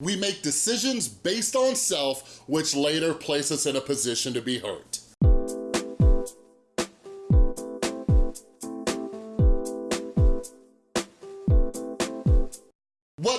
We make decisions based on self, which later place us in a position to be hurt.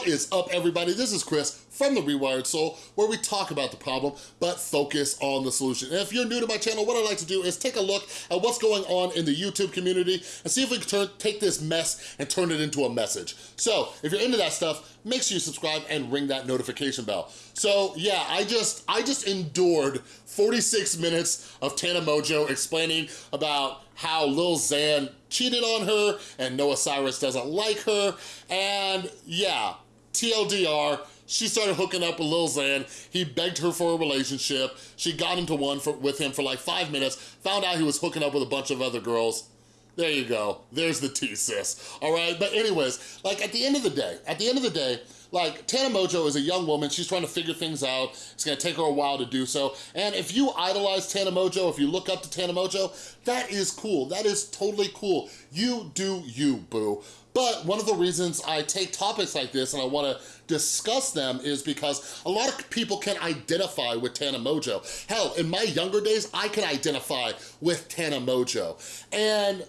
Is up, everybody? This is Chris from The Rewired Soul, where we talk about the problem, but focus on the solution. And if you're new to my channel, what I like to do is take a look at what's going on in the YouTube community and see if we can turn, take this mess and turn it into a message. So if you're into that stuff, make sure you subscribe and ring that notification bell. So yeah, I just, I just endured 46 minutes of Tana Mongeau explaining about how Lil Xan cheated on her and Noah Cyrus doesn't like her. And yeah, TLDR, she started hooking up with Lil Xan. He begged her for a relationship. She got into one for, with him for like five minutes, found out he was hooking up with a bunch of other girls. There you go. There's the T, sis. All right? But anyways, like at the end of the day, at the end of the day, like Tana Mongeau is a young woman, she's trying to figure things out. It's gonna take her a while to do so. And if you idolize Tana Mongeau, if you look up to Tana Mongeau, that is cool. That is totally cool. You do you, boo. But one of the reasons I take topics like this and I wanna discuss them is because a lot of people can identify with Tana Mongeau. Hell, in my younger days, I can identify with Tana Mongeau. And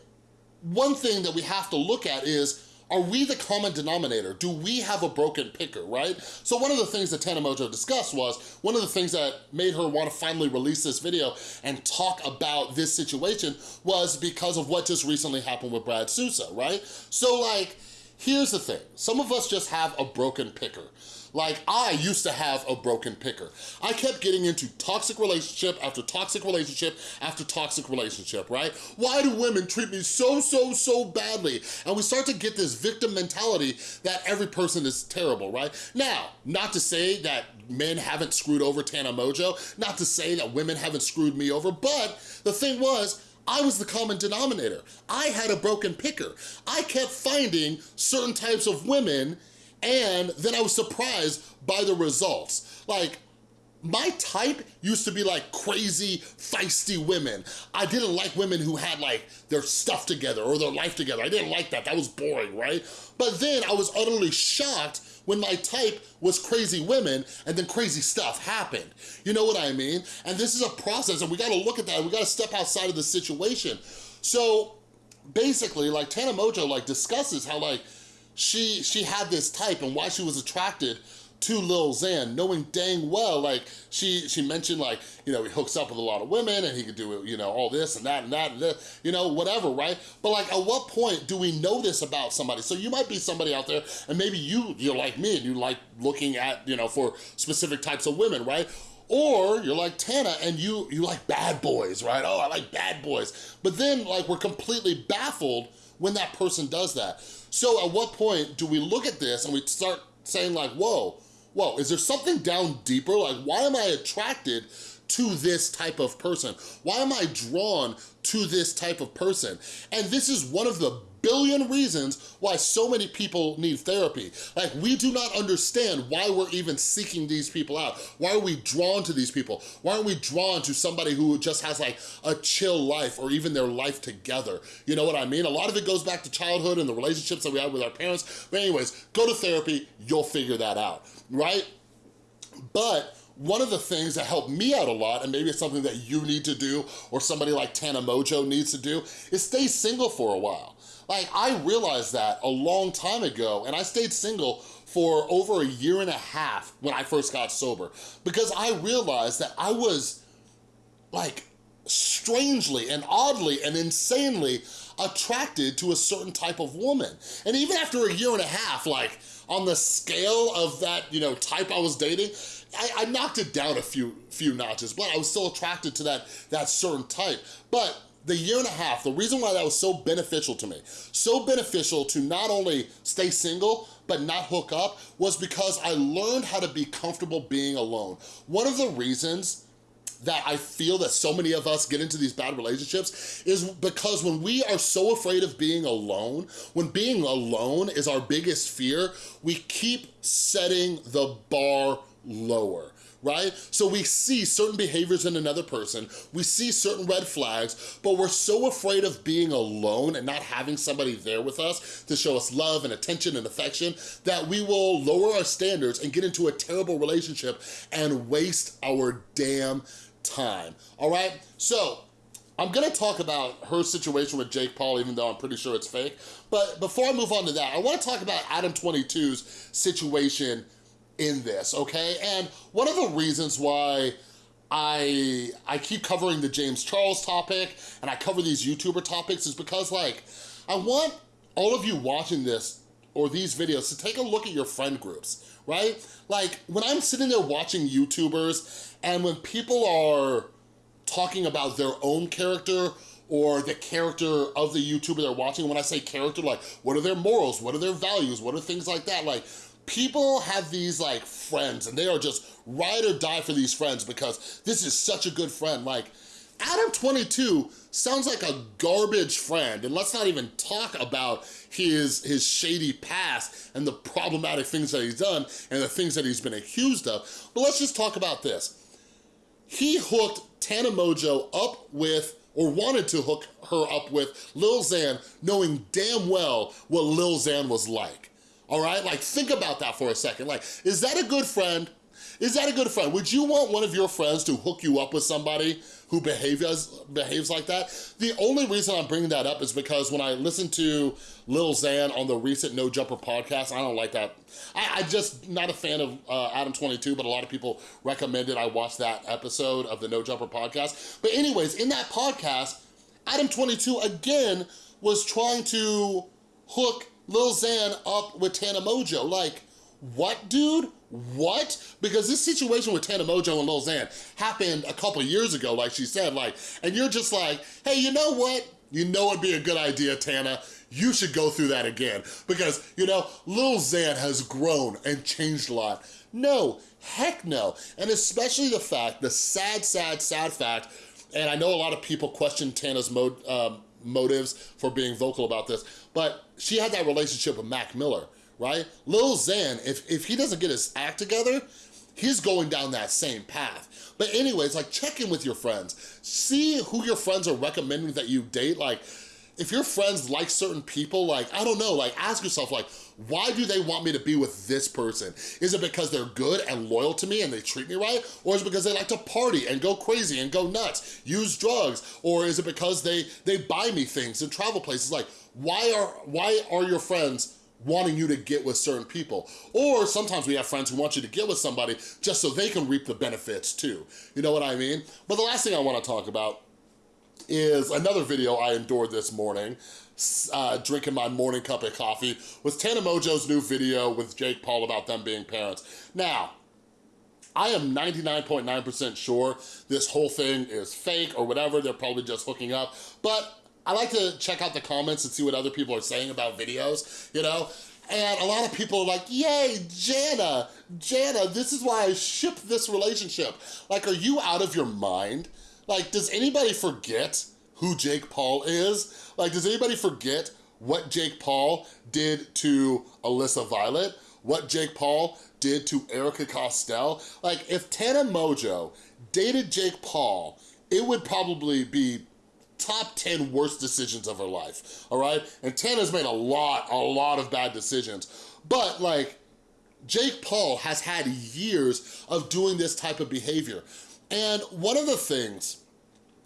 one thing that we have to look at is are we the common denominator? Do we have a broken picker, right? So one of the things that Tana Mongeau discussed was, one of the things that made her want to finally release this video and talk about this situation was because of what just recently happened with Brad Sousa, right? So like, here's the thing, some of us just have a broken picker. Like I used to have a broken picker. I kept getting into toxic relationship after toxic relationship after toxic relationship, right? Why do women treat me so, so, so badly? And we start to get this victim mentality that every person is terrible, right? Now, not to say that men haven't screwed over Tana Mongeau, not to say that women haven't screwed me over, but the thing was, I was the common denominator. I had a broken picker. I kept finding certain types of women and then I was surprised by the results. Like, my type used to be like crazy, feisty women. I didn't like women who had like their stuff together or their life together. I didn't like that, that was boring, right? But then I was utterly shocked when my type was crazy women and then crazy stuff happened. You know what I mean? And this is a process and we gotta look at that, we gotta step outside of the situation. So basically like Tana Mongeau like discusses how like she she had this type and why she was attracted to Lil Xan, knowing dang well, like, she she mentioned, like, you know, he hooks up with a lot of women and he could do, you know, all this and that and that and this, you know, whatever, right? But like, at what point do we know this about somebody? So you might be somebody out there and maybe you, you're like me and you like looking at, you know, for specific types of women, right? Or you're like Tana and you, you like bad boys, right? Oh, I like bad boys. But then like we're completely baffled when that person does that. So at what point do we look at this and we start saying like, whoa, whoa, is there something down deeper? Like, why am I attracted to this type of person? Why am I drawn to this type of person? And this is one of the billion reasons why so many people need therapy. Like, we do not understand why we're even seeking these people out. Why are we drawn to these people? Why aren't we drawn to somebody who just has like a chill life or even their life together? You know what I mean? A lot of it goes back to childhood and the relationships that we had with our parents. But anyways, go to therapy, you'll figure that out, right? But one of the things that helped me out a lot, and maybe it's something that you need to do or somebody like Tana Mongeau needs to do, is stay single for a while. Like, I realized that a long time ago, and I stayed single for over a year and a half when I first got sober because I realized that I was like strangely and oddly and insanely attracted to a certain type of woman. And even after a year and a half, like on the scale of that, you know, type I was dating, I, I knocked it down a few few notches, but I was still attracted to that, that certain type. But the year and a half, the reason why that was so beneficial to me, so beneficial to not only stay single, but not hook up, was because I learned how to be comfortable being alone. One of the reasons that I feel that so many of us get into these bad relationships is because when we are so afraid of being alone, when being alone is our biggest fear, we keep setting the bar lower right? So we see certain behaviors in another person, we see certain red flags, but we're so afraid of being alone and not having somebody there with us to show us love and attention and affection that we will lower our standards and get into a terrible relationship and waste our damn time, all right? So I'm gonna talk about her situation with Jake Paul, even though I'm pretty sure it's fake. But before I move on to that, I wanna talk about Adam 22's situation in this, okay? And one of the reasons why I, I keep covering the James Charles topic and I cover these YouTuber topics is because like, I want all of you watching this or these videos to take a look at your friend groups, right? Like when I'm sitting there watching YouTubers and when people are talking about their own character or the character of the YouTuber they're watching, when I say character, like what are their morals, what are their values, what are things like that, like people have these like friends and they are just ride or die for these friends because this is such a good friend. Like Adam 22 sounds like a garbage friend and let's not even talk about his, his shady past and the problematic things that he's done and the things that he's been accused of. But let's just talk about this. He hooked Tana Mongeau up with or wanted to hook her up with Lil Xan knowing damn well what Lil Xan was like all right? Like, think about that for a second. Like, is that a good friend? Is that a good friend? Would you want one of your friends to hook you up with somebody who behaves, behaves like that? The only reason I'm bringing that up is because when I listened to Lil Xan on the recent No Jumper podcast, I don't like that. I, am just not a fan of uh, Adam 22, but a lot of people recommended I watch that episode of the No Jumper podcast. But anyways, in that podcast, Adam 22 again was trying to hook Lil Xan up with Tana Mongeau. Like, what, dude? What? Because this situation with Tana Mongeau and Lil Xan happened a couple years ago, like she said, like, and you're just like, hey, you know what? You know it'd be a good idea, Tana. You should go through that again. Because, you know, Lil Xan has grown and changed a lot. No, heck no. And especially the fact, the sad, sad, sad fact, and I know a lot of people question Tana's mode, um, motives for being vocal about this, but she had that relationship with Mac Miller, right? Lil Xan, if, if he doesn't get his act together, he's going down that same path. But anyways, like check in with your friends. See who your friends are recommending that you date. Like if your friends like certain people, like, I don't know, like ask yourself like, why do they want me to be with this person? Is it because they're good and loyal to me and they treat me right? Or is it because they like to party and go crazy and go nuts, use drugs? Or is it because they, they buy me things and travel places? Like, why are, why are your friends wanting you to get with certain people. Or sometimes we have friends who want you to get with somebody just so they can reap the benefits too. You know what I mean? But the last thing I wanna talk about is another video I endured this morning, uh, drinking my morning cup of coffee, was Tana Mongeau's new video with Jake Paul about them being parents. Now, I am 99.9% sure this whole thing is fake or whatever, they're probably just hooking up, but I like to check out the comments and see what other people are saying about videos, you know? And a lot of people are like, yay, Jana, Jana, this is why I ship this relationship. Like, are you out of your mind? Like, does anybody forget who Jake Paul is? Like, does anybody forget what Jake Paul did to Alyssa Violet? What Jake Paul did to Erika Costell? Like, if Tana Mongeau dated Jake Paul, it would probably be top 10 worst decisions of her life, all right? And Tana's made a lot, a lot of bad decisions. But like, Jake Paul has had years of doing this type of behavior. And one of the things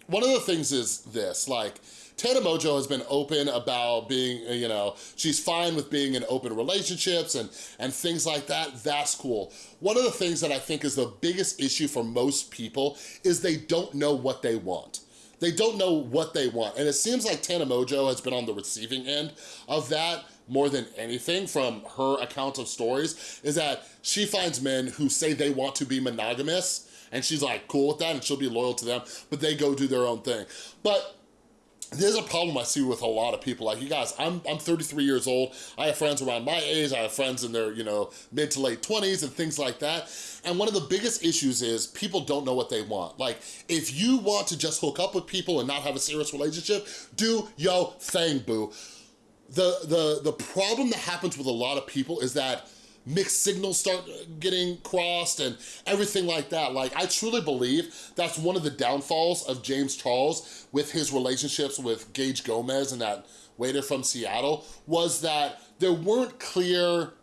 one of the things is this, like, Tana Mongeau has been open about being, you know, she's fine with being in open relationships and, and things like that, that's cool. One of the things that I think is the biggest issue for most people is they don't know what they want. They don't know what they want. And it seems like Tana Mongeau has been on the receiving end of that more than anything from her account of stories, is that she finds men who say they want to be monogamous and she's like cool with that and she'll be loyal to them, but they go do their own thing. But there's a problem I see with a lot of people. Like, you guys, I'm, I'm 33 years old. I have friends around my age. I have friends in their, you know, mid to late 20s and things like that. And one of the biggest issues is people don't know what they want. Like, if you want to just hook up with people and not have a serious relationship, do yo thing, boo. The, the, the problem that happens with a lot of people is that mixed signals start getting crossed and everything like that. Like, I truly believe that's one of the downfalls of James Charles with his relationships with Gage Gomez and that waiter from Seattle, was that there weren't clear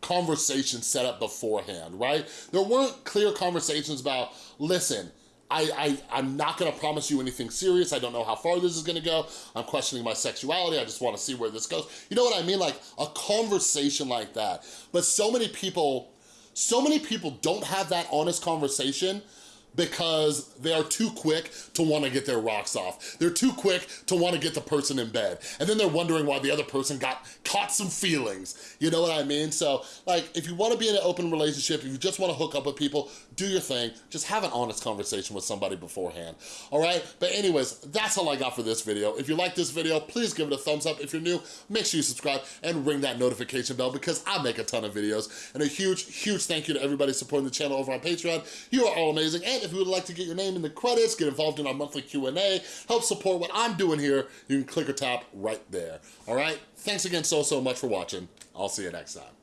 conversations set up beforehand, right? There weren't clear conversations about, listen, I, I, I'm not gonna promise you anything serious. I don't know how far this is gonna go. I'm questioning my sexuality. I just wanna see where this goes. You know what I mean? Like a conversation like that. But so many people, so many people don't have that honest conversation because they are too quick to wanna get their rocks off. They're too quick to wanna get the person in bed. And then they're wondering why the other person got caught some feelings. You know what I mean? So like, if you wanna be in an open relationship, if you just wanna hook up with people, do your thing. Just have an honest conversation with somebody beforehand, all right? But anyways, that's all I got for this video. If you like this video, please give it a thumbs up. If you're new, make sure you subscribe and ring that notification bell because I make a ton of videos. And a huge, huge thank you to everybody supporting the channel over on Patreon. You are all amazing. And if you would like to get your name in the credits, get involved in our monthly Q&A, help support what I'm doing here, you can click or tap right there, all right? Thanks again so, so much for watching. I'll see you next time.